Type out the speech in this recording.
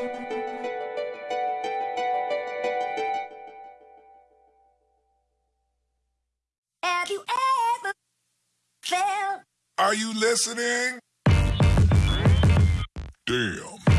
Have you ever felt? Are you listening? Damn.